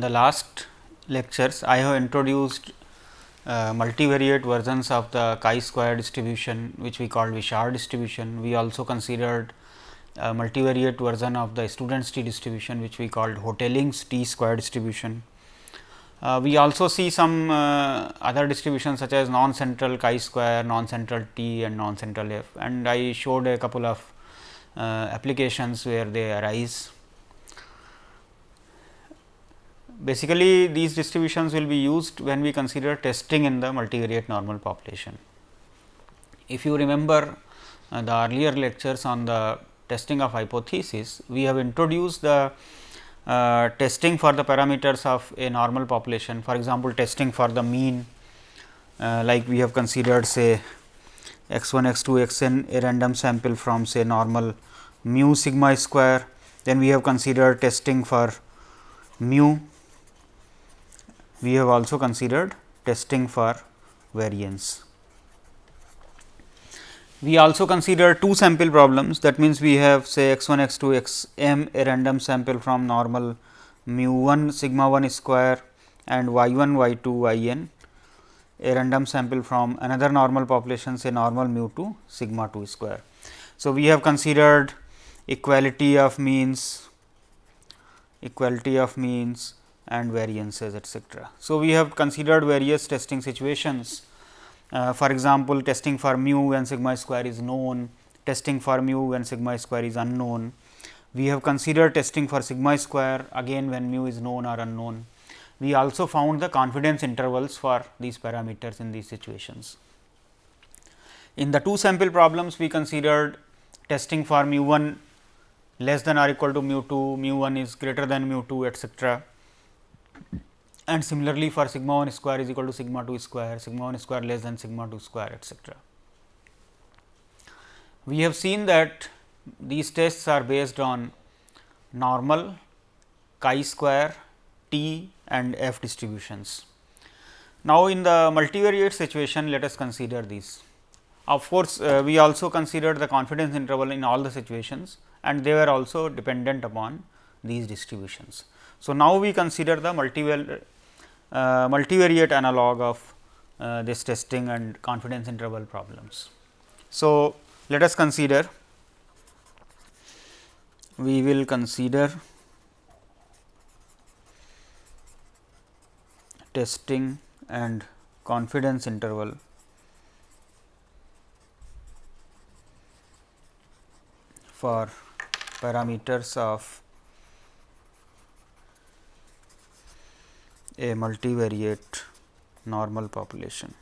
in the last lectures I have introduced uh, multivariate versions of the chi-square distribution which we call Wishart distribution. We also considered a multivariate version of the student's t distribution which we called Hotelling's t square distribution. Uh, we also see some uh, other distributions such as non-central chi-square, non-central t and non-central f and I showed a couple of uh, applications where they arise. Basically, these distributions will be used when we consider testing in the multivariate normal population. If you remember uh, the earlier lectures on the testing of hypothesis, we have introduced the uh, testing for the parameters of a normal population. For example, testing for the mean uh, like we have considered say x 1 x 2 x n a random sample from say normal mu sigma square. Then we have considered testing for mu we have also considered testing for variance. We also consider two sample problems that means, we have say x 1 x 2 x m a random sample from normal mu 1 sigma 1 square and y 1 y 2 y n a random sample from another normal population say normal mu 2 sigma 2 square. So, we have considered equality of means, equality of means and variances etcetera. So, we have considered various testing situations uh, for example, testing for mu when sigma square is known, testing for mu when sigma square is unknown. We have considered testing for sigma square again when mu is known or unknown. We also found the confidence intervals for these parameters in these situations. In the two sample problems, we considered testing for mu 1 less than or equal to mu 2, mu 1 is greater than mu 2 etcetera and similarly for sigma 1 square is equal to sigma 2 square, sigma 1 square less than sigma 2 square etcetera. We have seen that these tests are based on normal chi square t and f distributions. Now, in the multivariate situation let us consider these. Of course, uh, we also considered the confidence interval in all the situations and they were also dependent upon these distributions. So, now we consider the multivariate multivariate analog of uh, this testing and confidence interval problems. So, let us consider we will consider testing and confidence interval for parameters of a multivariate normal population.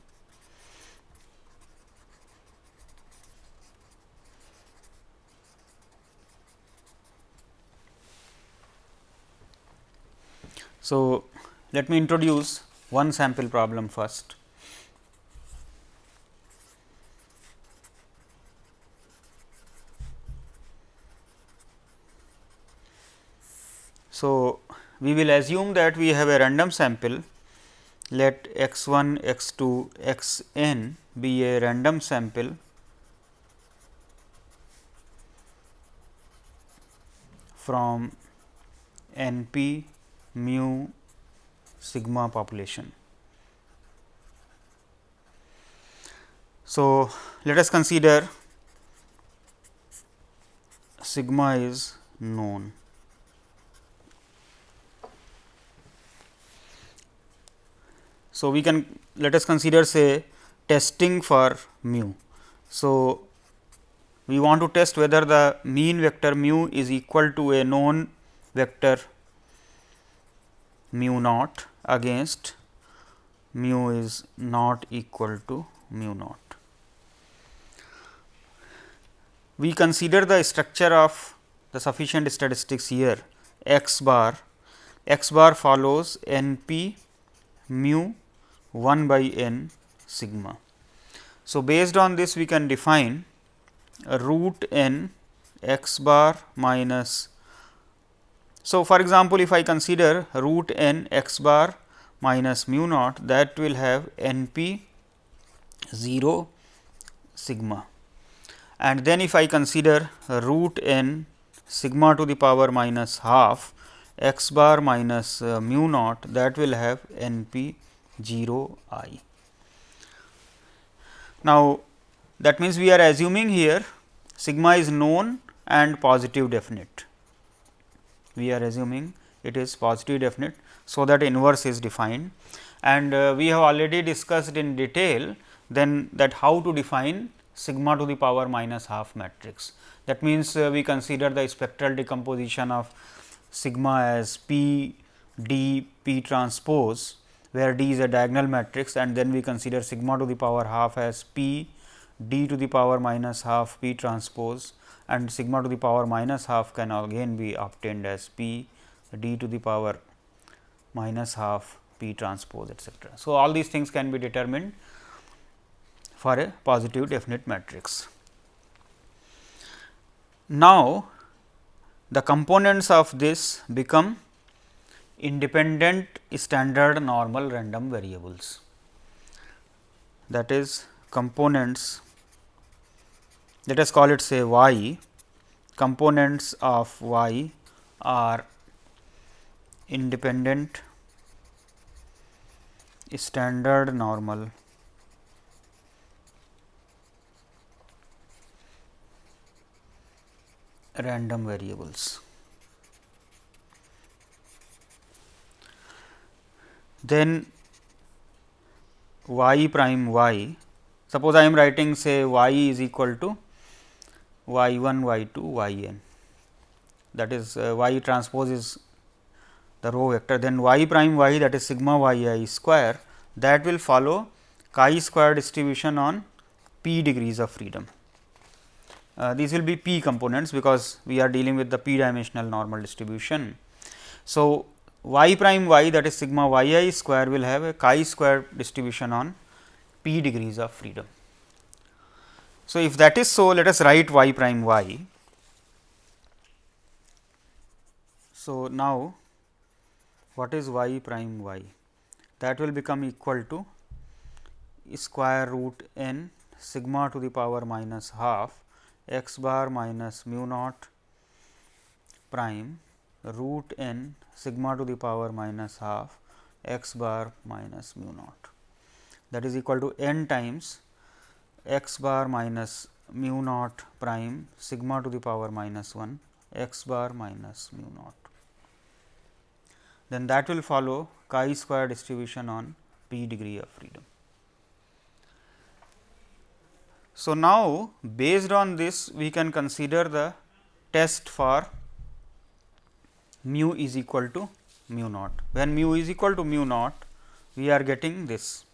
So, let me introduce one sample problem first. So, we will assume that we have a random sample let x 1 x 2 x n be a random sample from n p mu sigma population. So, let us consider sigma is known. So, we can let us consider say testing for mu. So, we want to test whether the mean vector mu is equal to a known vector mu naught against mu is not equal to mu naught. We consider the structure of the sufficient statistics here x bar x bar follows n p mu 1 by n sigma. So, based on this we can define root n x bar minus. So, for example, if I consider root n x bar minus mu naught that will have n p 0 sigma and then if I consider root n sigma to the power minus half x bar minus uh, mu naught that will have n p 0 i. Now, that means, we are assuming here sigma is known and positive definite. We are assuming it is positive definite. So, that inverse is defined and uh, we have already discussed in detail then that how to define sigma to the power minus half matrix. That means, uh, we consider the spectral decomposition of sigma as P d P transpose, where D is a diagonal matrix and then we consider sigma to the power half as P d to the power minus half P transpose and sigma to the power minus half can again be obtained as P d to the power minus half P transpose etcetera. So, all these things can be determined for a positive definite matrix. Now, the components of this become independent standard normal random variables. That is components let us call it say y. Components of y are independent standard normal. Random variables. Then y prime y, suppose I am writing say y is equal to y 1 y 2 y n that is uh, y transpose is the row vector then y prime y that is sigma y i square that will follow chi square distribution on p degrees of freedom. Uh, these will be p components because we are dealing with the p dimensional normal distribution. So, y prime y that is sigma y i square will have a chi square distribution on p degrees of freedom. So, if that is so let us write y prime y. So, now what is y prime y that will become equal to square root n sigma to the power minus half x bar minus mu naught prime root n sigma to the power minus half x bar minus mu naught that is equal to n times x bar minus mu naught prime sigma to the power minus 1 x bar minus mu naught. Then that will follow chi square distribution on p degree of freedom. So, now based on this we can consider the test for mu is equal to mu naught. When mu is equal to mu naught we are getting this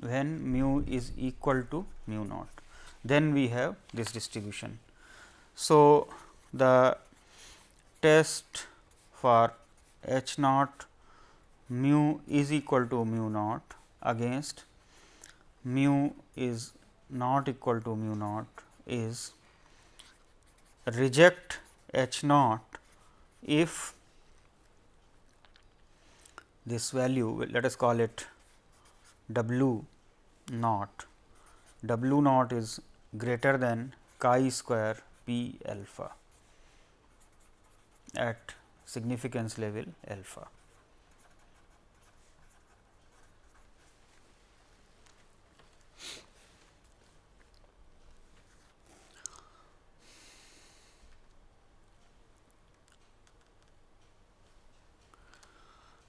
when mu is equal to mu naught then we have this distribution. So, the test for h naught mu is equal to mu naught against mu is not equal to mu naught is reject h naught if this value let us call it w naught w naught is greater than chi square p alpha at significance level alpha.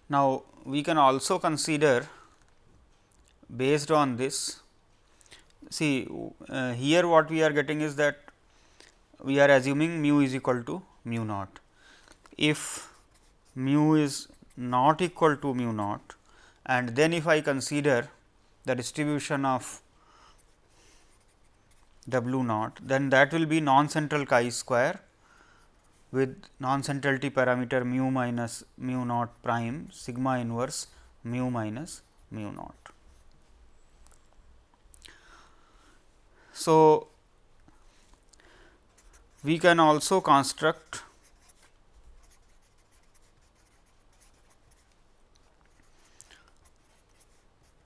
Now, we can also consider based on this see uh, here what we are getting is that we are assuming mu is equal to mu naught. If mu is not equal to mu naught and then if I consider the distribution of w naught then that will be non central chi square with non-centrality parameter mu minus mu naught prime sigma inverse mu minus mu naught. So, we can also construct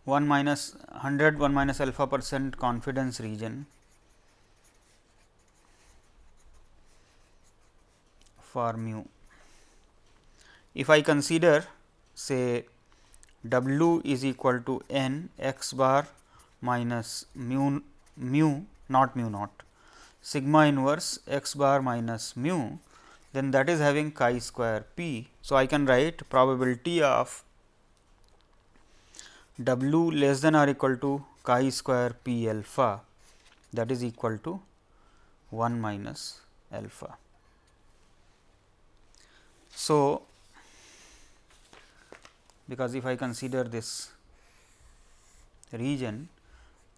one minus hundred one minus alpha percent confidence region for mu. if I consider say w is equal to n x bar minus mu mu not mu naught sigma inverse x bar minus mu then that is having chi square p. So, I can write probability of w less than or equal to chi square p alpha that is equal to 1 minus alpha. So, because if I consider this region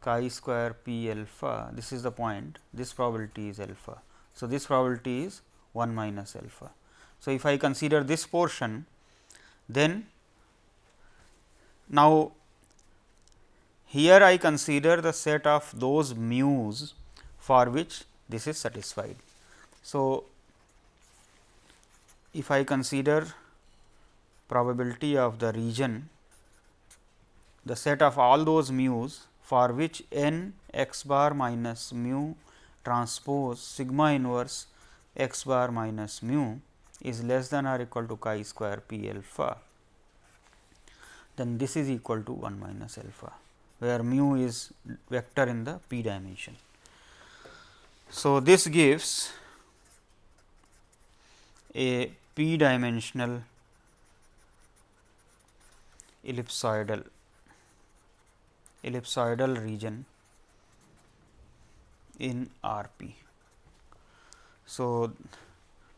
chi square p alpha this is the point this probability is alpha. So, this probability is 1 minus alpha. So, if I consider this portion then now here I consider the set of those mu's for which this is satisfied. So, if I consider probability of the region the set of all those mu's for which n x bar minus mu transpose sigma inverse x bar minus mu is less than or equal to chi square p alpha, then this is equal to 1 minus alpha, where mu is vector in the p dimension. So, this gives a p dimensional ellipsoidal ellipsoidal region in RP. So,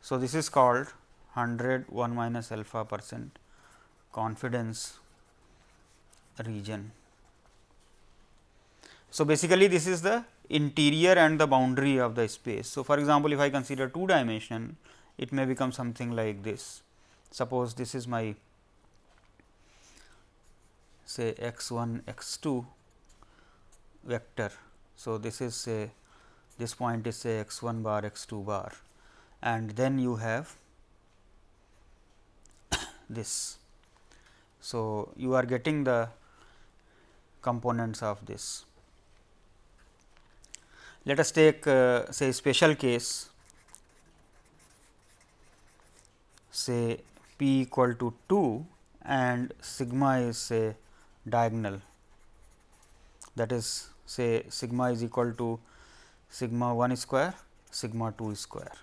so this is called 100 1 minus alpha percent confidence region. So, basically this is the interior and the boundary of the space. So, for example, if I consider two dimension it may become something like this. Suppose this is my say x 1 x 2 vector. So, this is say this point is say x 1 bar x 2 bar and then you have this. So, you are getting the components of this. Let us take uh, say special case say p equal to 2 and sigma is say diagonal that is say sigma is equal to sigma 1 square sigma 2 square.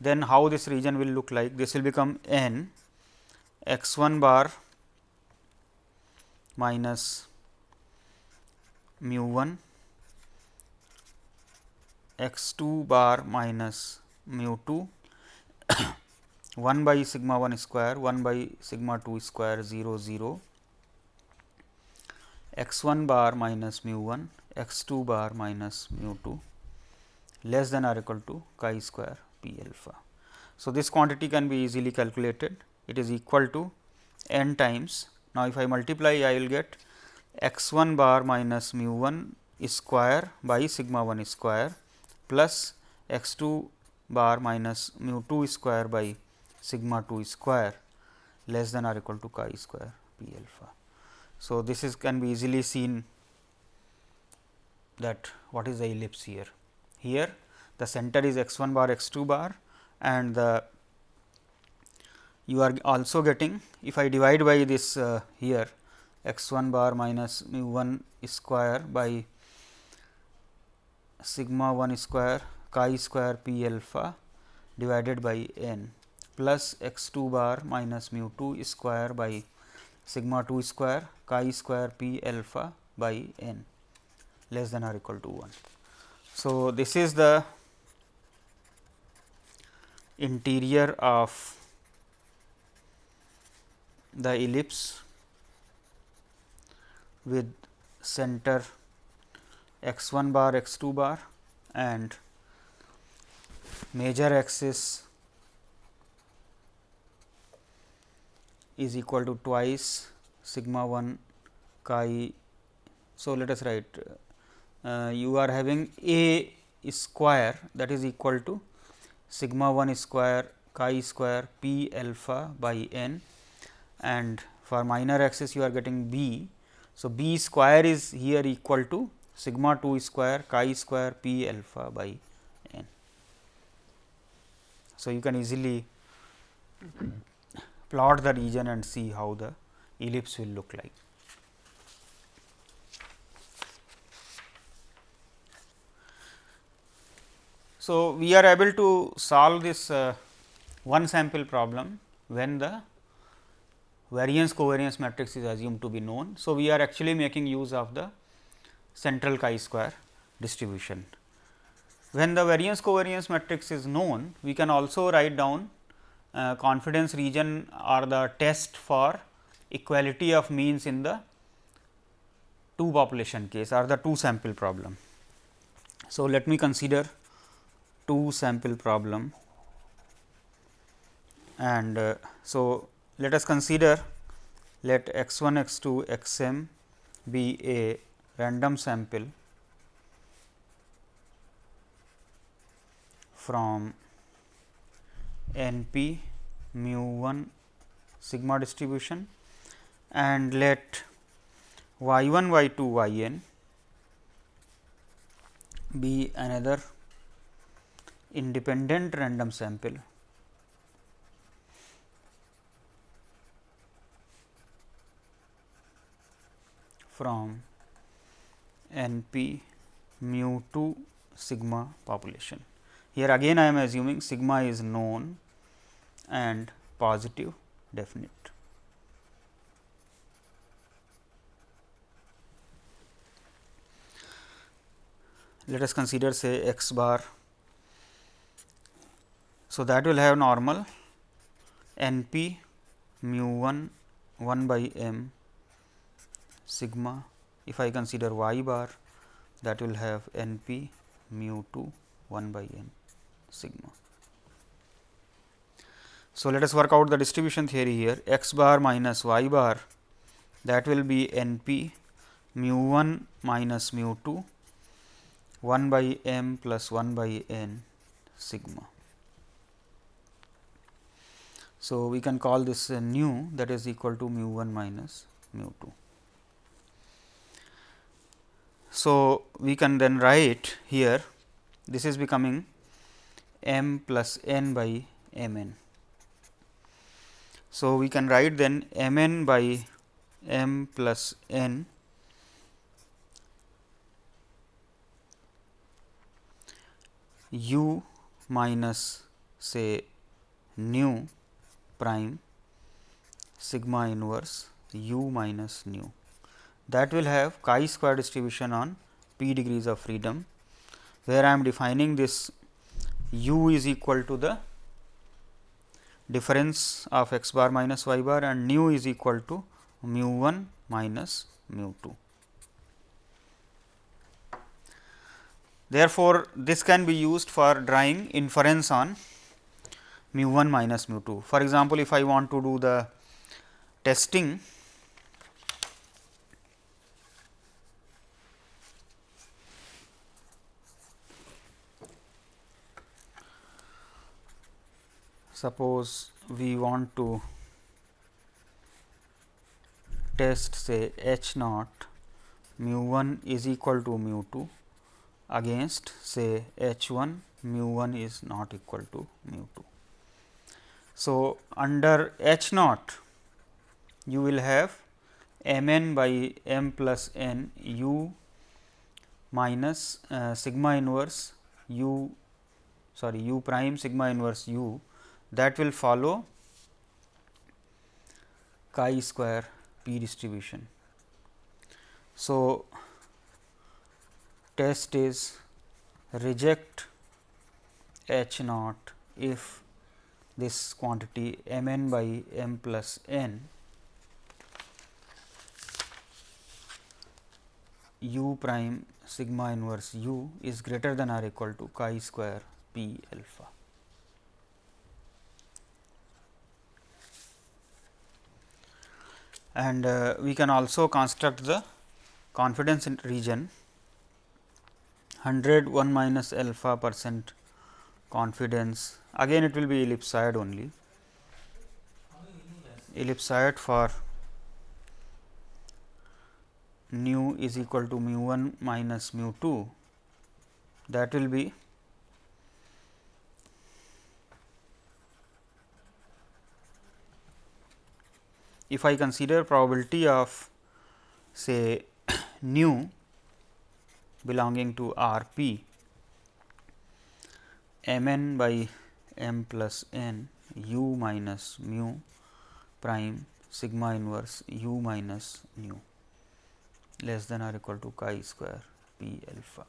Then how this region will look like? This will become n x 1 bar minus mu 1 x 2 bar minus mu 2 1 by sigma 1 square 1 by sigma 2 square 0 0 x 1 bar minus mu 1 x 2 bar minus mu 2 less than or equal to chi square p alpha. So, this quantity can be easily calculated it is equal to n times. Now, if I multiply I will get x 1 bar minus mu 1 square by sigma 1 square plus x 2 bar minus mu 2 square by sigma 2 square less than or equal to chi square p alpha. So, this is can be easily seen that what is the ellipse here. Here the center is x 1 bar x 2 bar and the you are also getting if I divide by this uh, here x 1 bar minus mu 1 square by sigma 1 square chi square p alpha divided by n plus x 2 bar minus mu 2 square by sigma 2 square chi square p alpha by n less than or equal to 1. So, this is the interior of the ellipse with center x 1 bar x 2 bar and major axis is equal to twice sigma 1 chi. So, let us write uh, you are having a square that is equal to sigma 1 square chi square p alpha by n and for minor axis you are getting b. So, b square is here equal to sigma 2 square chi square p alpha by n. So, you can easily plot the region and see how the ellipse will look like. So, we are able to solve this uh, one sample problem when the variance covariance matrix is assumed to be known. So, we are actually making use of the central chi square distribution. When the variance covariance matrix is known, we can also write down uh, confidence region or the test for equality of means in the two population case or the two sample problem. So, let me consider two sample problem and uh, so let us consider let x 1 x 2 x m be a random sample from n p mu 1 sigma distribution and let y 1 y 2 y n be another independent random sample from n p mu 2 sigma population. Here again I am assuming sigma is known and positive definite. Let us consider say x bar. So, that will have normal n p mu 1 1 by m sigma. If I consider y bar that will have n p mu 2 1 by n sigma. So, let us work out the distribution theory here x bar minus y bar that will be n p mu 1 minus mu 2 1 by m plus 1 by n sigma. So, we can call this nu that is equal to mu 1 minus mu 2. So, we can then write here this is becoming m plus n by m n. So, we can write then m n by m plus n u minus say nu prime sigma inverse u minus nu that will have chi square distribution on p degrees of freedom, where I am defining this u is equal to the difference of x bar minus y bar and nu is equal to mu 1 minus mu 2. Therefore, this can be used for drawing inference on mu 1 minus mu 2. For example, if I want to do the testing suppose we want to test say h naught mu 1 is equal to mu 2 against say h 1 mu 1 is not equal to mu 2. So, under h naught you will have m n by m plus n u minus uh, sigma inverse u sorry u prime sigma inverse u that will follow chi square p distribution. So, test is reject h naught if this quantity m n by m plus n u prime sigma inverse u is greater than or equal to chi square p alpha. And uh, we can also construct the confidence region. 100 1 minus alpha percent confidence. Again it will be ellipsoid only. Ellipsoid for nu is equal to mu 1 minus mu 2 that will be if I consider probability of say nu belonging to R p m n by m plus n u minus mu prime sigma inverse u minus nu less than or equal to chi square p alpha.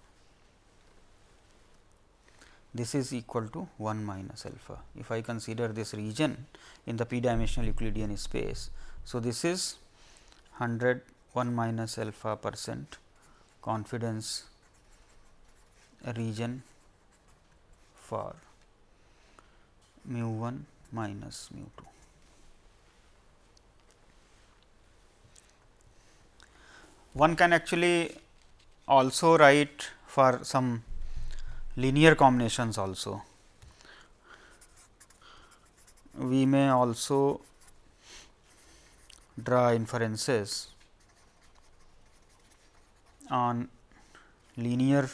This is equal to 1 minus alpha. If I consider this region in the p dimensional Euclidean space. So, this is 100 1 minus alpha percent confidence region for mu 1 minus mu 2. One can actually also write for some linear combinations also. We may also draw inferences on linear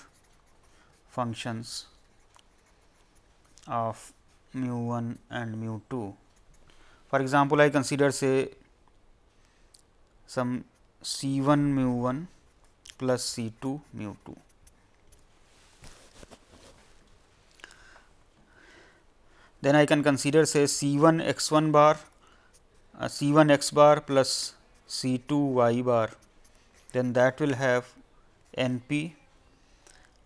functions of mu 1 and mu 2. For example, I consider say some C 1 mu 1 plus C 2 mu 2. Then I can consider say C 1 x 1 bar, C 1 x bar plus C 2 y bar, then that will have n p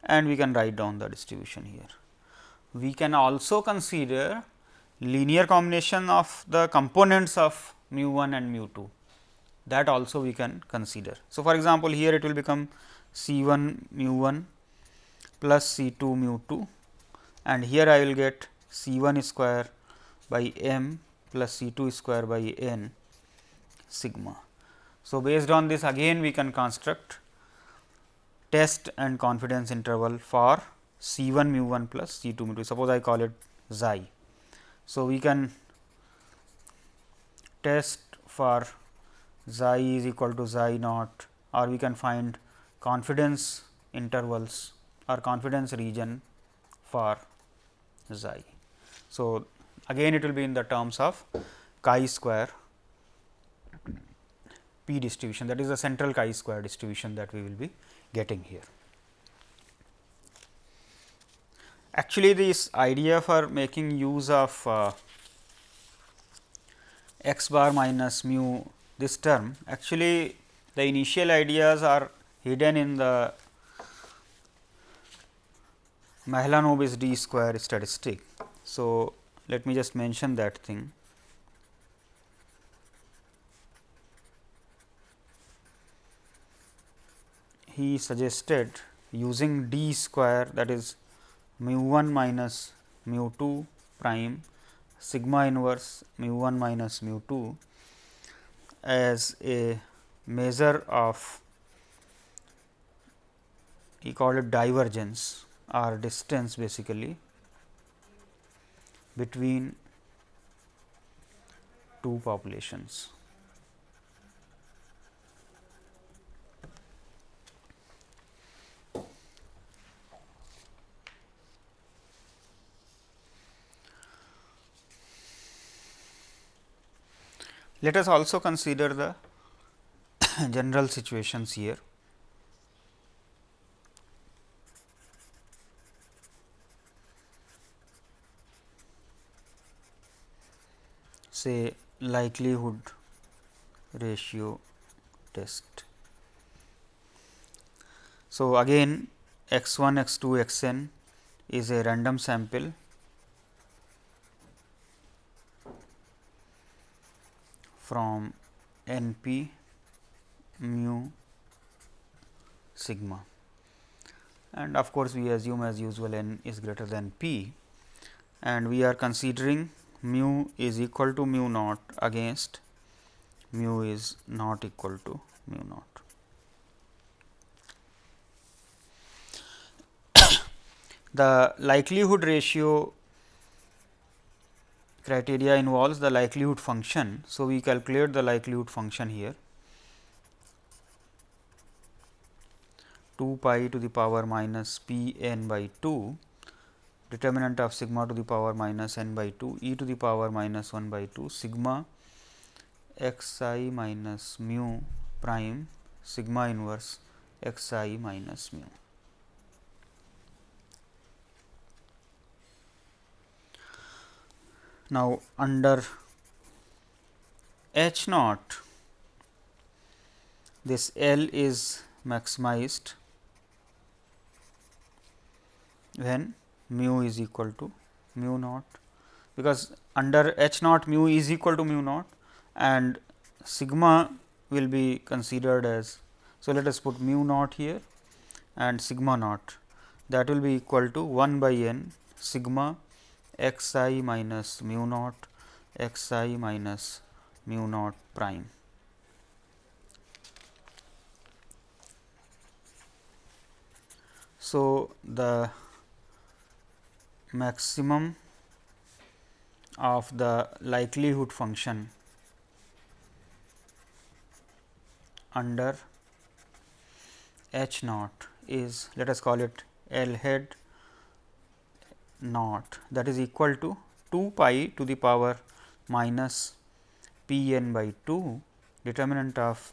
and we can write down the distribution here. We can also consider linear combination of the components of mu 1 and mu 2 that also we can consider. So, for example, here it will become C 1 mu 1 plus C 2 mu 2 and here I will get C 1 square by m plus C 2 square by n sigma. So, based on this again we can construct test and confidence interval for C 1 mu 1 plus C 2 mu 2 suppose I call it xi. So, we can test for xi is equal to xi naught or we can find confidence intervals or confidence region for xi. So, again it will be in the terms of chi square p distribution that is the central chi square distribution that we will be getting here. Actually, this idea for making use of uh, x bar minus mu this term actually the initial ideas are hidden in the Mahalanobis d square statistic. So, let me just mention that thing. He suggested using d square that is mu 1 minus mu 2 prime sigma inverse mu 1 minus mu 2 as a measure of he called it divergence or distance basically between two populations. Let us also consider the general situations here. Say likelihood ratio test. So, again x 1 x 2 x n is a random sample. from n p mu sigma. And of course, we assume as usual n is greater than p. And we are considering mu is equal to mu naught against mu is not equal to mu naught. the likelihood ratio criteria involves the likelihood function. So, we calculate the likelihood function here 2 pi to the power minus p n by 2 determinant of sigma to the power minus n by 2 e to the power minus 1 by 2 sigma x i minus mu prime sigma inverse x i minus mu. Now, under H naught this L is maximized when mu is equal to mu naught because under H naught mu is equal to mu naught and sigma will be considered as. So, let us put mu naught here and sigma naught that will be equal to 1 by n sigma x i minus mu naught x i minus mu naught prime. So, the maximum of the likelihood function under H naught is let us call it L head naught that is equal to 2 pi to the power minus p n by 2 determinant of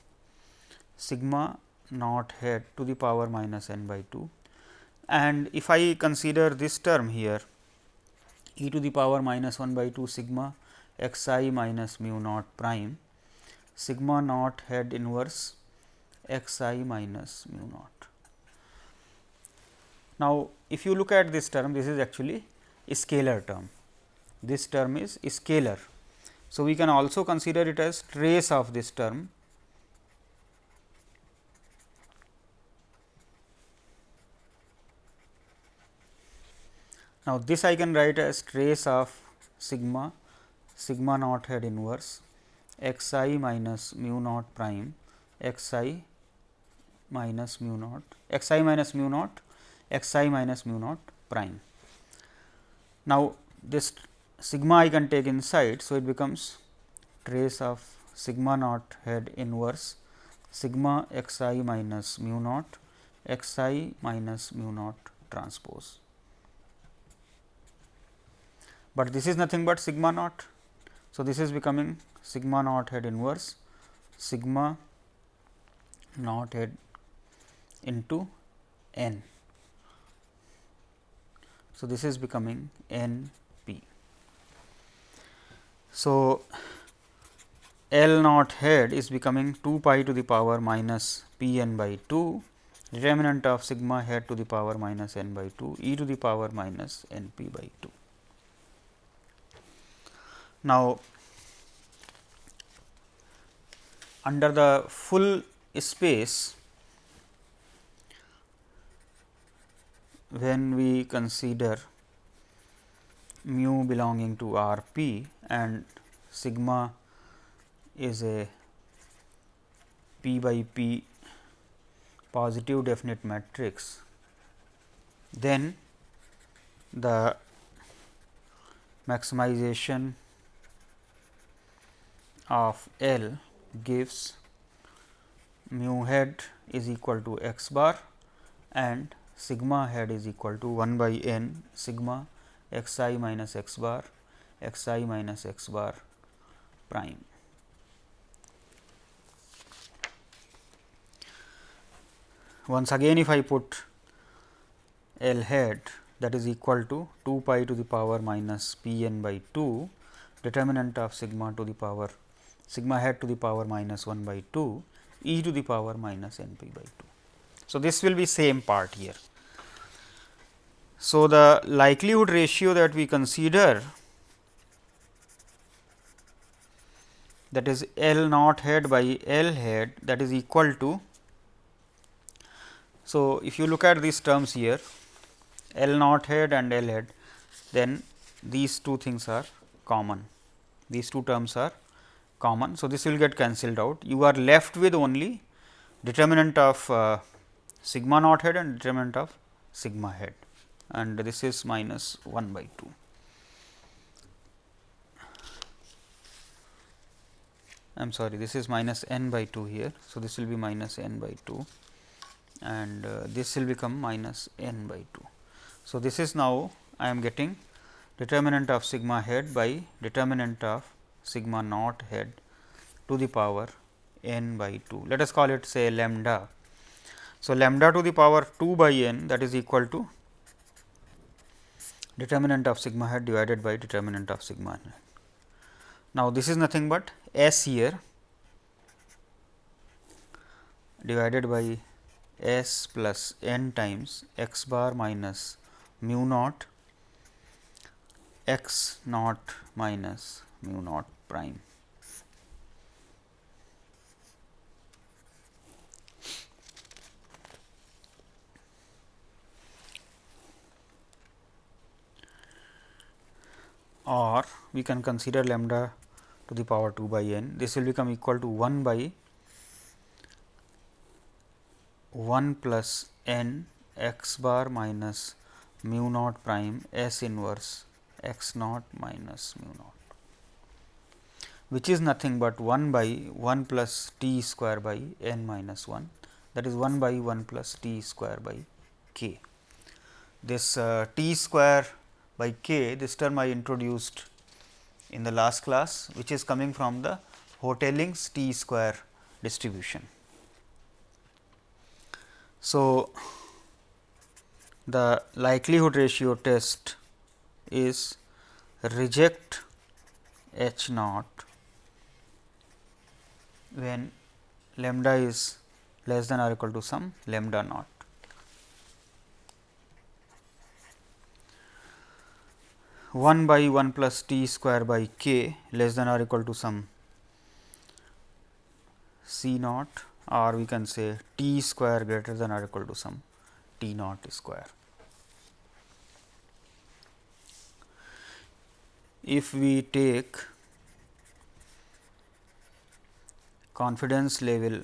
sigma naught head to the power minus n by 2. And if I consider this term here e to the power minus 1 by 2 sigma x i minus mu naught prime sigma naught head inverse x i minus mu naught. Now, if you look at this term, this is actually a scalar term. This term is scalar. So, we can also consider it as trace of this term. Now, this I can write as trace of sigma sigma naught head inverse x i minus mu naught prime x i minus mu naught x i minus mu naught x i minus mu naught prime. Now, this sigma I can take inside. So, it becomes trace of sigma naught head inverse sigma x i minus mu naught x i minus mu naught transpose. But this is nothing but sigma naught. So, this is becoming sigma naught head inverse sigma naught head into n. So, this is becoming n p. So, L naught head is becoming 2 pi to the power minus p n by 2 determinant of sigma head to the power minus n by 2 e to the power minus n p by 2. Now, under the full space when we consider mu belonging to R p and sigma is a p by p positive definite matrix, then the maximization of L gives mu head is equal to x bar and sigma head is equal to 1 by n sigma x i minus x bar x i minus x bar prime. Once again if I put L head that is equal to 2 pi to the power minus p n by 2 determinant of sigma to the power sigma head to the power minus 1 by 2 e to the power minus n p by 2. So, this will be same part here. So, the likelihood ratio that we consider that is L naught head by L head that is equal to. So, if you look at these terms here L naught head and L head then these two things are common these two terms are common. So, this will get cancelled out you are left with only determinant of uh, sigma naught head and determinant of sigma head and this is minus 1 by 2. I am sorry this is minus n by 2 here. So, this will be minus n by 2 and uh, this will become minus n by 2. So, this is now I am getting determinant of sigma head by determinant of sigma naught head to the power n by 2. Let us call it say lambda. So, lambda to the power 2 by n that is equal to determinant of sigma hat divided by determinant of sigma n. Now, this is nothing but S here divided by S plus n times x bar minus mu naught x naught minus mu naught prime. or we can consider lambda to the power 2 by n. This will become equal to 1 by 1 plus n x bar minus mu naught prime S inverse x naught minus mu naught, which is nothing but 1 by 1 plus t square by n minus 1 that is 1 by 1 plus t square by k. This uh, t square by k this term I introduced in the last class which is coming from the Hotelling's t square distribution. So, the likelihood ratio test is reject h naught when lambda is less than or equal to some lambda naught. 1 by 1 plus t square by k less than or equal to some c naught or we can say t square greater than or equal to some t naught square. If we take confidence level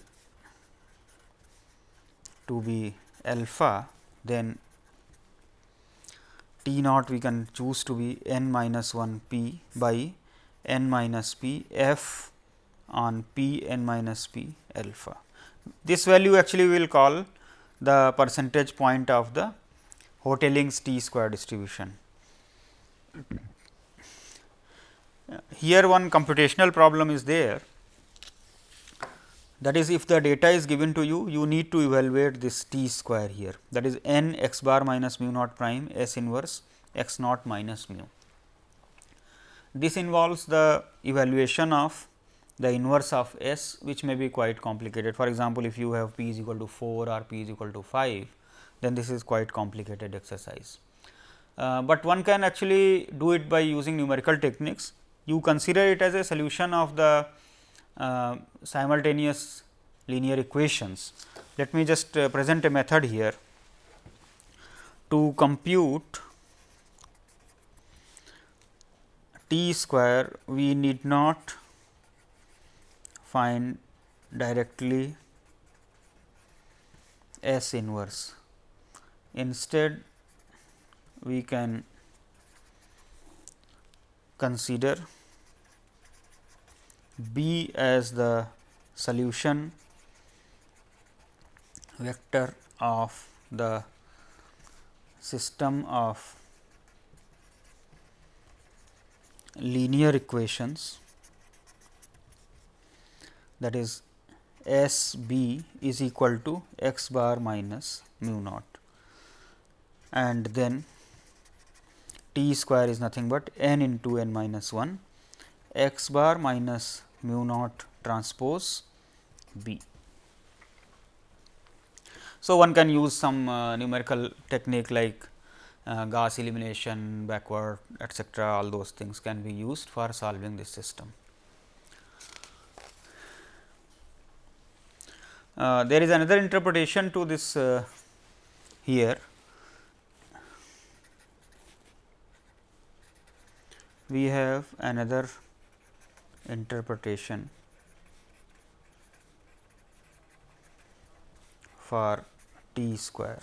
to be alpha, then T naught we can choose to be n minus 1 p by n minus p f on p n minus p alpha. This value actually we will call the percentage point of the Hotelling's t square distribution. Here one computational problem is there that is if the data is given to you, you need to evaluate this t square here that is n x bar minus mu naught prime s inverse x naught minus mu. This involves the evaluation of the inverse of s which may be quite complicated. For example, if you have p is equal to 4 or p is equal to 5, then this is quite complicated exercise. Uh, but one can actually do it by using numerical techniques. You consider it as a solution of the simultaneous linear equations. Let me just uh, present a method here to compute t square we need not find directly S inverse. Instead, we can consider B as the solution vector of the system of linear equations. That is S b is equal to x bar minus mu naught. And then t square is nothing but n into n minus 1 x bar minus mu naught transpose B. So, one can use some uh, numerical technique like uh, Gauss elimination, backward etcetera all those things can be used for solving this system. Uh, there is another interpretation to this uh, here. We have another interpretation for t square.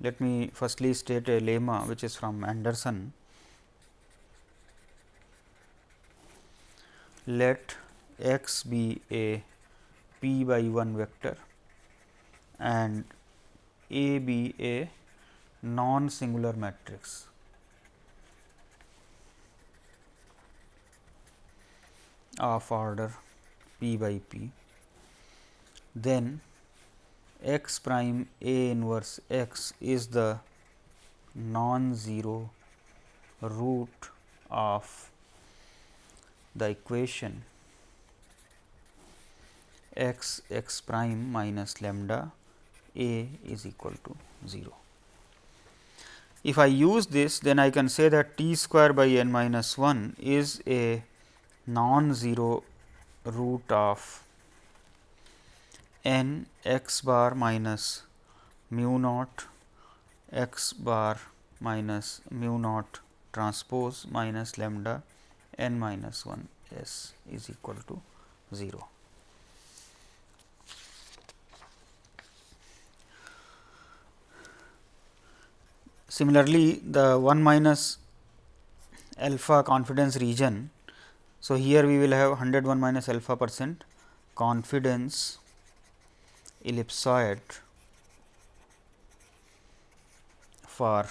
Let me firstly state a lemma which is from Anderson. Let x be a p by 1 vector and A be a non singular matrix. Of order p by p, then x prime A inverse x is the non-zero root of the equation x x prime minus lambda A is equal to 0. If I use this then I can say that t square by n minus 1 is a non-zero root of n x bar minus mu naught x bar minus mu naught transpose minus lambda n minus 1 s is equal to 0. Similarly, the 1 minus alpha confidence region. So, here we will have 101 minus alpha percent confidence ellipsoid for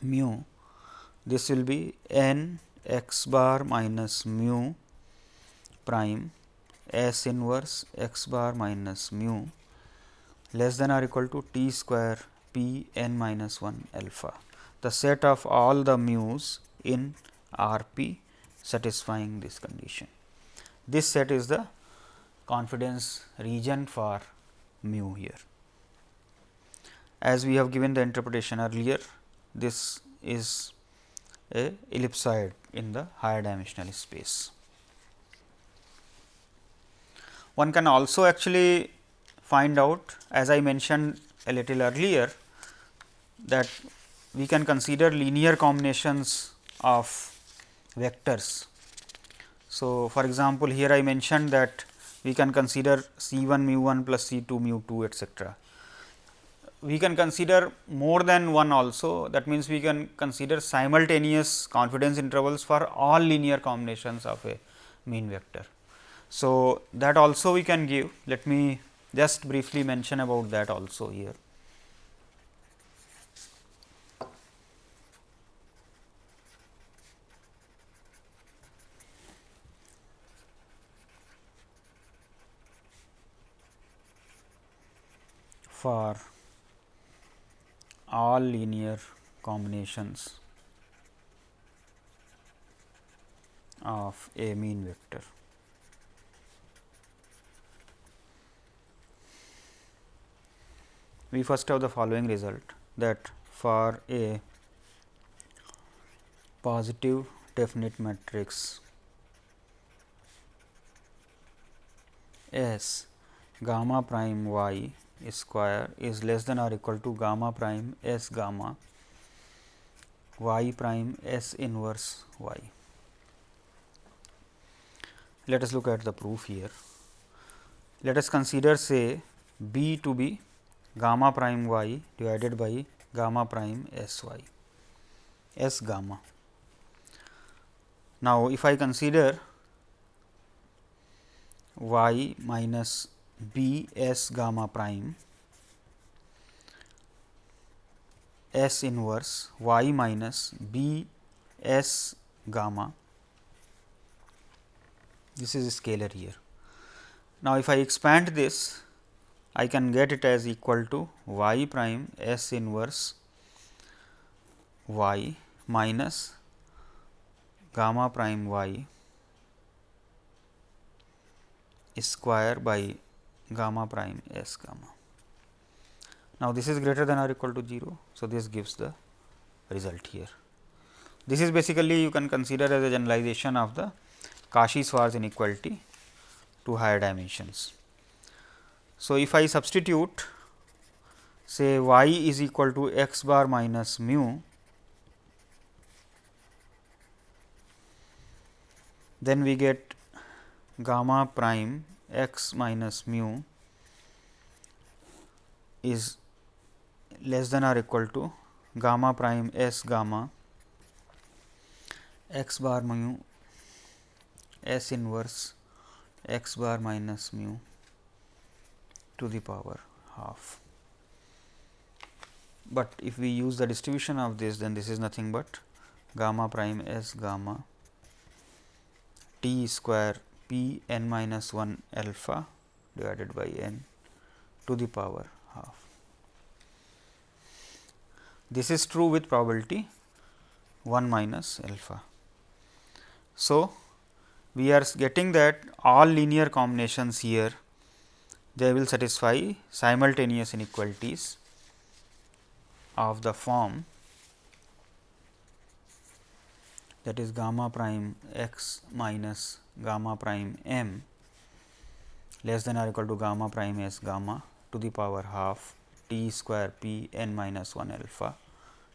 mu. This will be n x bar minus mu prime s inverse x bar minus mu less than or equal to t square p n minus 1 alpha. The set of all the mu's in R p satisfying this condition. This set is the confidence region for mu here as we have given the interpretation earlier this is a ellipsoid in the higher dimensional space. One can also actually find out as I mentioned a little earlier that we can consider linear combinations of vectors. So, for example, here I mentioned that we can consider C 1 mu 1 plus C 2 mu 2 etcetera we can consider more than one also that means, we can consider simultaneous confidence intervals for all linear combinations of a mean vector. So, that also we can give let me just briefly mention about that also here. For all linear combinations of a mean vector. We first have the following result that for a positive definite matrix S gamma prime y square is less than or equal to gamma prime s gamma y prime s inverse y. Let us look at the proof here. Let us consider say b to be gamma prime y divided by gamma prime s y s gamma. Now, if I consider y minus b s gamma prime s inverse y minus b s gamma this is a scalar here. Now, if I expand this I can get it as equal to y prime s inverse y minus gamma prime y square by gamma prime s gamma. Now, this is greater than or equal to 0. So, this gives the result here. This is basically you can consider as a generalization of the Cauchy-Schwarz inequality to higher dimensions. So, if I substitute say y is equal to x bar minus mu, then we get gamma prime x minus mu is less than or equal to gamma prime s gamma x bar mu s inverse x bar minus mu to the power half. But if we use the distribution of this then this is nothing but gamma prime s gamma t square p n minus 1 alpha divided by n to the power half. This is true with probability 1 minus alpha. So, we are getting that all linear combinations here they will satisfy simultaneous inequalities of the form that is gamma prime x minus gamma prime m less than or equal to gamma prime s gamma to the power half t square p n minus 1 alpha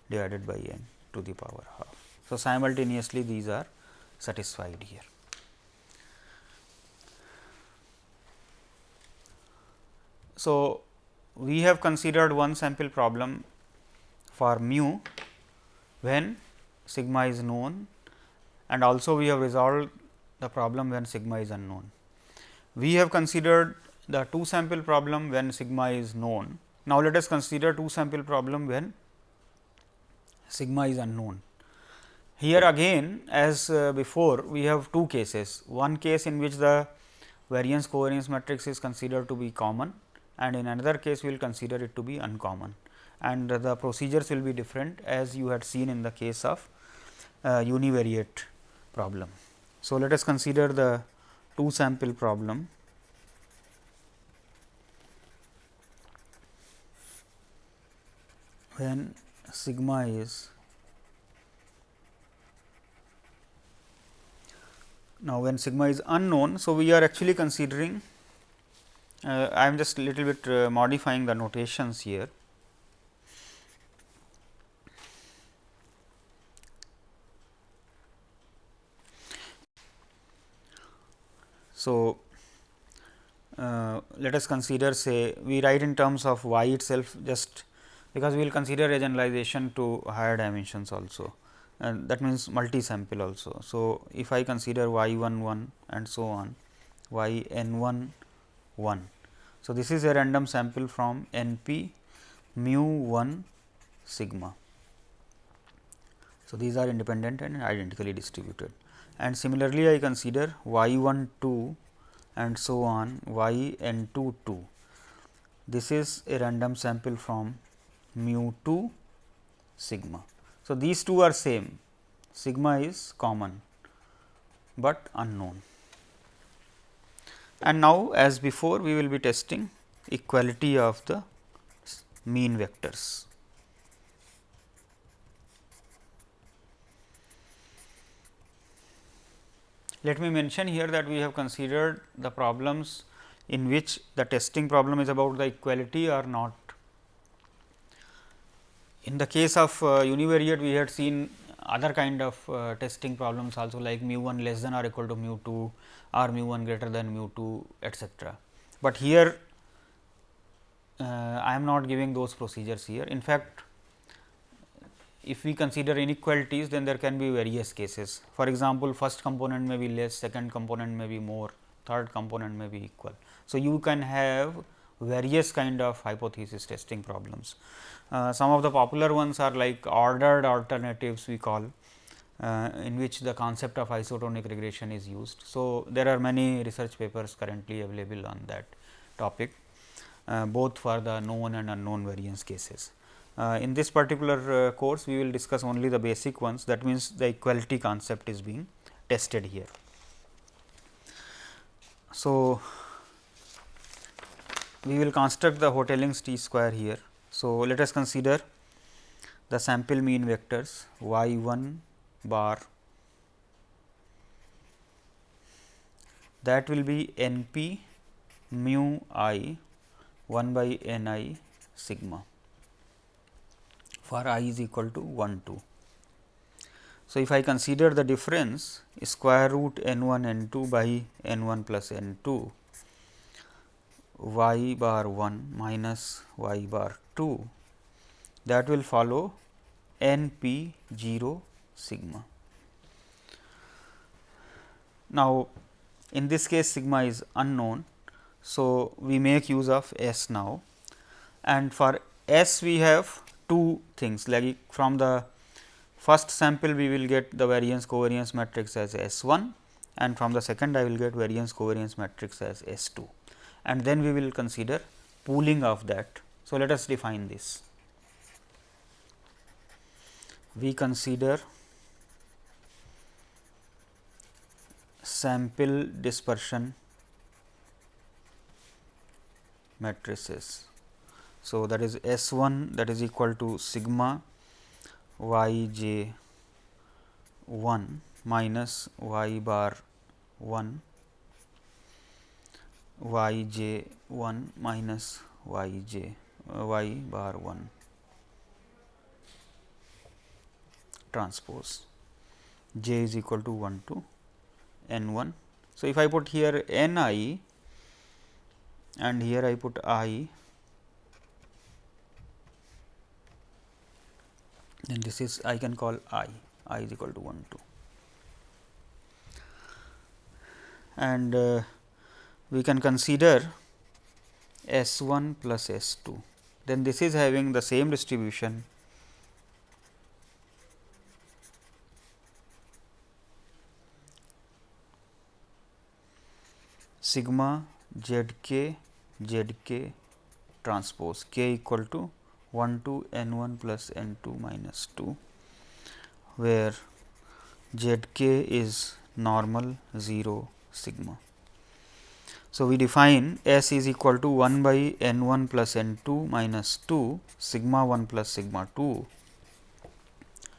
divided by n to the power half. So, simultaneously these are satisfied here. So, we have considered one sample problem for mu when sigma is known and also we have resolved the problem when sigma is unknown. We have considered the two sample problem when sigma is known. Now, let us consider two sample problem when sigma is unknown. Here again as uh, before we have two cases, one case in which the variance covariance matrix is considered to be common and in another case we will consider it to be uncommon and the procedures will be different as you had seen in the case of uh, univariate problem. So, let us consider the two sample problem. when sigma is now when sigma is unknown. So, we are actually considering uh, I am just little bit uh, modifying the notations here. So, uh, let us consider say we write in terms of y itself just because we will consider a generalization to higher dimensions also and that means multi sample also. So, if I consider y 1 1 and so on y n 1 1. So, this is a random sample from n p mu 1 sigma. So, these are independent and identically distributed and similarly I consider y 1 2 and so on y n 2 2. This is a random sample from mu 2 sigma. So, these two are same sigma is common, but unknown. And now, as before we will be testing equality of the mean vectors. Let me mention here that we have considered the problems in which the testing problem is about the equality or not. In the case of uh, univariate, we had seen other kind of uh, testing problems also like mu 1 less than or equal to mu 2 or mu 1 greater than mu 2 etcetera. But here uh, I am not giving those procedures here. In fact, if we consider inequalities then there can be various cases. For example, first component may be less, second component may be more, third component may be equal. So, you can have various kind of hypothesis testing problems. Uh, some of the popular ones are like ordered alternatives we call uh, in which the concept of isotonic regression is used. So, there are many research papers currently available on that topic uh, both for the known and unknown variance cases. Uh, in this particular uh, course, we will discuss only the basic ones that means, the equality concept is being tested here. So, we will construct the Hotelling's t square here. So, let us consider the sample mean vectors y 1 bar that will be n p mu i 1 by n i sigma for i is equal to 1 2. So, if I consider the difference square root n 1 n 2 by n 1 plus n 2 y bar 1 minus y bar 2 that will follow n p 0 sigma. Now, in this case sigma is unknown. So, we make use of S now and for S we have two things like from the first sample we will get the variance covariance matrix as S 1 and from the second I will get variance covariance matrix as S 2 and then we will consider pooling of that. So, let us define this. We consider sample dispersion matrices. So, that is S 1 that is equal to sigma y j 1 minus y bar 1 y j 1 minus y j uh, y bar 1 transpose j is equal to 1 to n 1. So, if I put here n i and here I put i then this is I can call i i is equal to 1 2 and uh, we can consider S 1 plus S 2 then this is having the same distribution. Sigma z k z k transpose k equal to 1 to n 1 plus n 2 minus 2 where z k is normal 0 sigma. So, we define S is equal to 1 by n 1 plus n 2 minus 2 sigma 1 plus sigma 2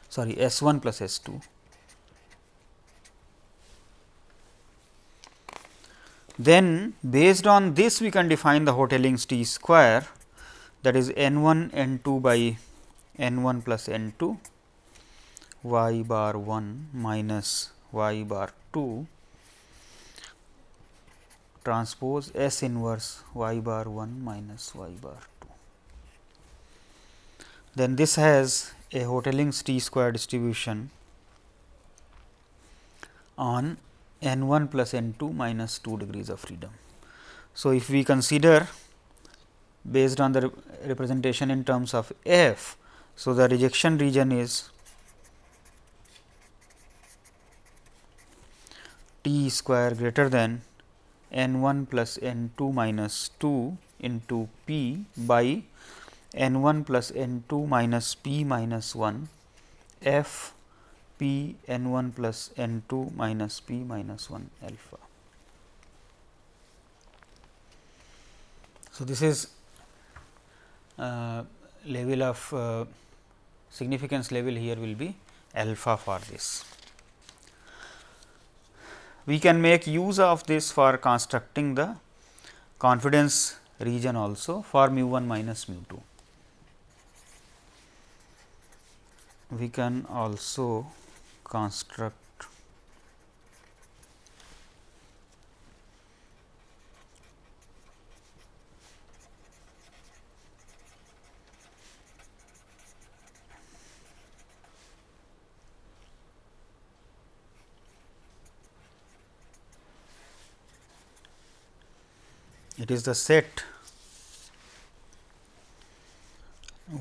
sorry S 1 plus S 2. Then based on this we can define the Hotelling's t square that is n 1 n 2 by n 1 plus n 2 y bar 1 minus y bar 2 transpose S inverse y bar 1 minus y bar 2. Then this has a Hotelling's t square distribution on n 1 plus n 2 minus 2 degrees of freedom. So, if we consider based on the representation in terms of f. So, the rejection region is t square greater than n 1 plus n 2 minus 2 into p by n 1 plus n 2 minus p minus 1 f p n 1 plus n 2 minus p minus 1 alpha. So, this is level of uh, significance level here will be alpha for this we can make use of this for constructing the confidence region also for mu 1 minus mu 2. We can also construct it is the set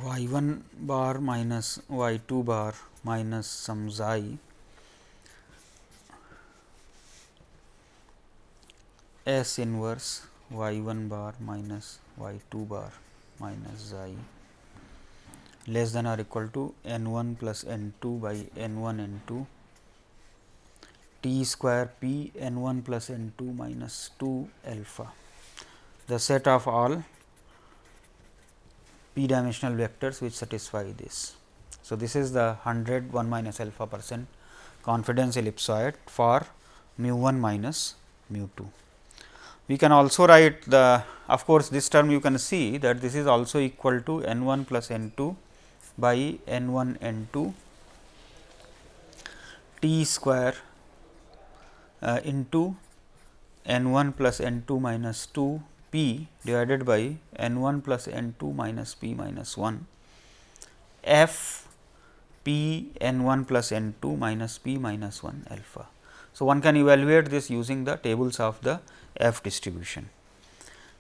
y 1 bar minus y 2 bar minus some xi S inverse y 1 bar minus y 2 bar minus xi less than or equal to n 1 plus n 2 by n 1 n 2 t square p n 1 plus n 2 minus 2 alpha the set of all p dimensional vectors which satisfy this. So, this is the 100 1 minus alpha percent confidence ellipsoid for mu 1 minus mu 2. We can also write the of course, this term you can see that this is also equal to n 1 plus n 2 by n 1 n 2 t square uh, into n 1 plus n 2 minus 2 p divided by n 1 plus n 2 minus p minus 1 f p n 1 plus n 2 minus p minus 1 alpha. So, one can evaluate this using the tables of the f distribution.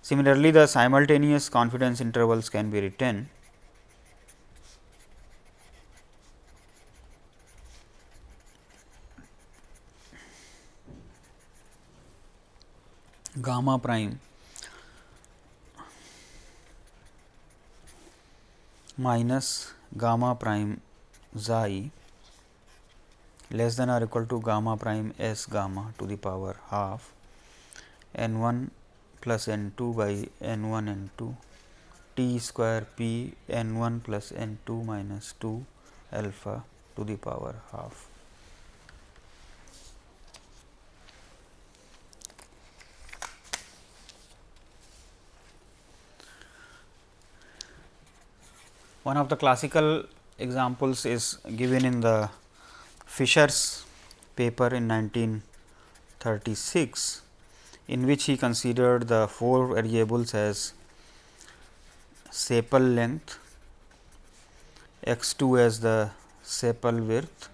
Similarly, the simultaneous confidence intervals can be written gamma prime minus gamma prime xi less than or equal to gamma prime s gamma to the power half n 1 plus n 2 by n 1 n 2 t square p n 1 plus n 2 minus 2 alpha to the power half. One of the classical examples is given in the Fisher's paper in 1936, in which he considered the four variables as sepal length, x 2 as the sepal width,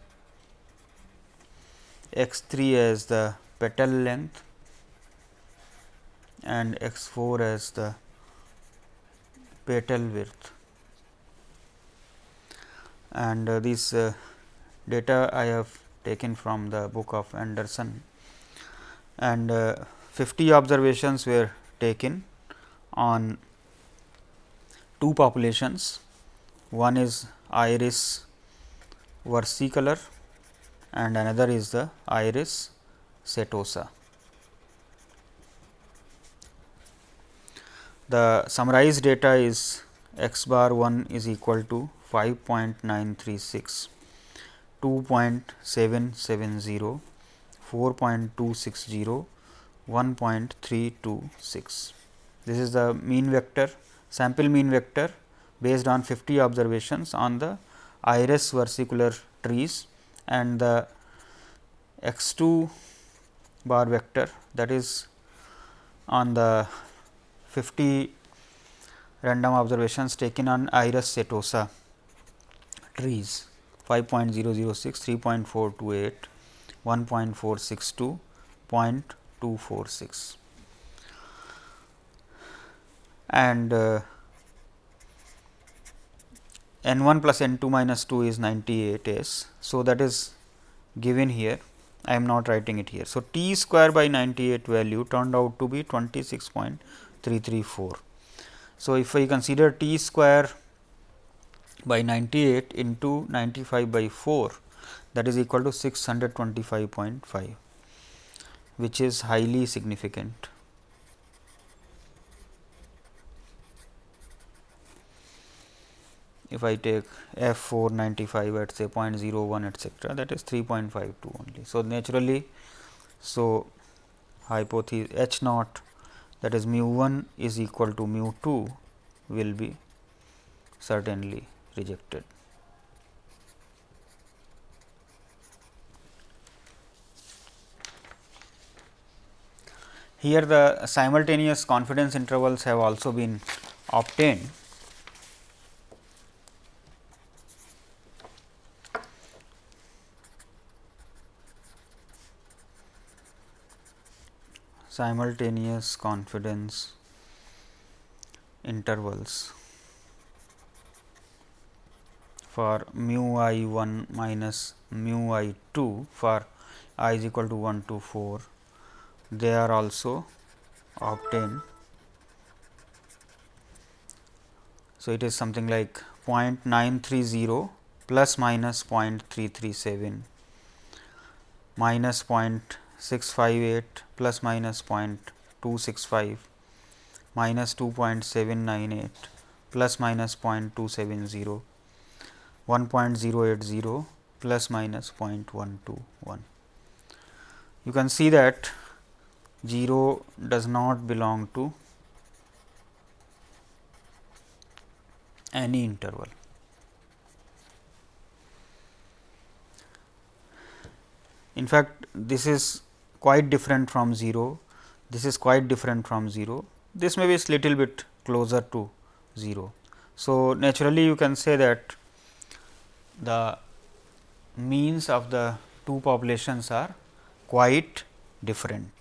x 3 as the petal length and x 4 as the petal width and uh, this uh, data I have taken from the book of Anderson and uh, 50 observations were taken on two populations. One is iris versicolor and another is the iris setosa. The summarized data is x bar 1 is equal to 5.936, 2.770, 4.260, 1.326. This is the mean vector sample mean vector based on 50 observations on the iris versicolor trees and the x 2 bar vector that is on the 50 random observations taken on iris setosa trees 5.006, 3.428, 1.462, 0.246 and uh, n 1 plus n 2 minus 2 is 98 s. So, that is given here I am not writing it here. So, t square by 98 value turned out to be 26.334. So, if I consider t square by 98 into 95 by 4 that is equal to 625.5 which is highly significant. If I take f 495 at say 0.01 etcetera that is 3.52 only. So, naturally, so hypothesis h naught that is mu 1 is equal to mu 2 will be certainly rejected. Here the simultaneous confidence intervals have also been obtained. simultaneous confidence intervals for mu i 1 minus mu i 2 for i is equal to 1 to 4 they are also obtained. So, it is something like 0.930 plus minus 0.337 minus 0.658 plus minus 0.265 minus 2.798 plus minus 0.270 1.080 plus minus 0.121. You can see that 0 does not belong to any interval. In fact, this is quite different from 0, this is quite different from 0, this may be little bit closer to 0. So, naturally you can say that the means of the two populations are quite different.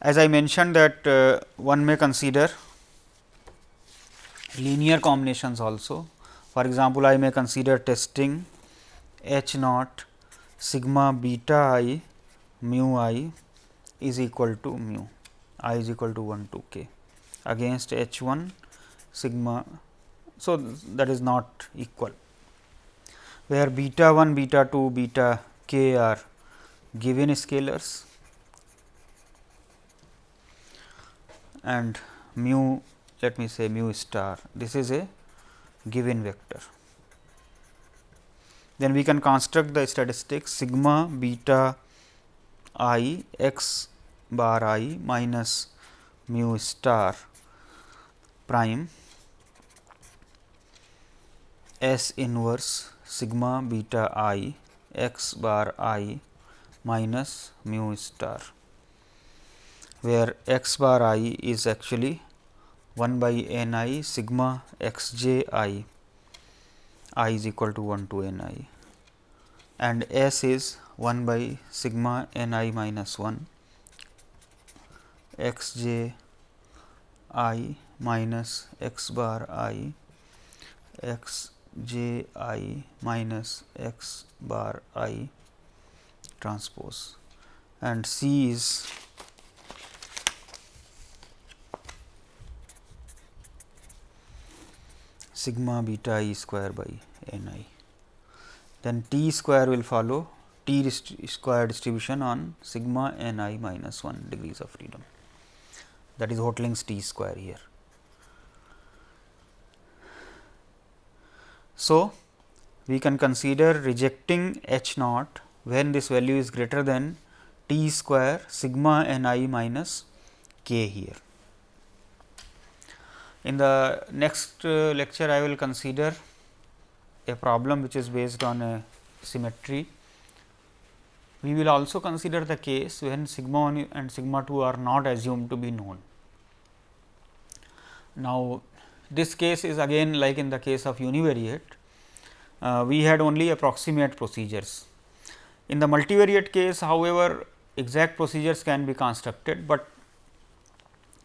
As I mentioned that uh, one may consider linear combinations also. For example, I may consider testing h naught sigma beta i mu i is equal to mu i is equal to 1 to k against h 1 sigma. So, that is not equal where beta 1 beta 2 beta k are given scalars and mu let me say mu star this is a given vector. Then we can construct the statistics sigma beta i x bar i minus mu star prime S inverse sigma beta i x bar i minus mu star, where x bar i is actually 1 by n i sigma x j i i is equal to 1 to n i and S is 1 by sigma n i minus 1 x j i minus x bar i x j i minus x bar i transpose and C is sigma beta i square by n i. Then t square will follow t square distribution on sigma n i minus 1 degrees of freedom that is Hotelling's t square here. So, we can consider rejecting H naught when this value is greater than t square sigma n i minus k here. In the next uh, lecture, I will consider a problem which is based on a symmetry. We will also consider the case when sigma 1 and sigma 2 are not assumed to be known. Now, this case is again like in the case of univariate, uh, we had only approximate procedures. In the multivariate case however, exact procedures can be constructed, but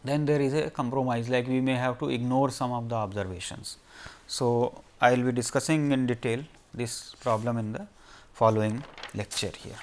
then there is a compromise like we may have to ignore some of the observations. So, I will be discussing in detail this problem in the following lecture here.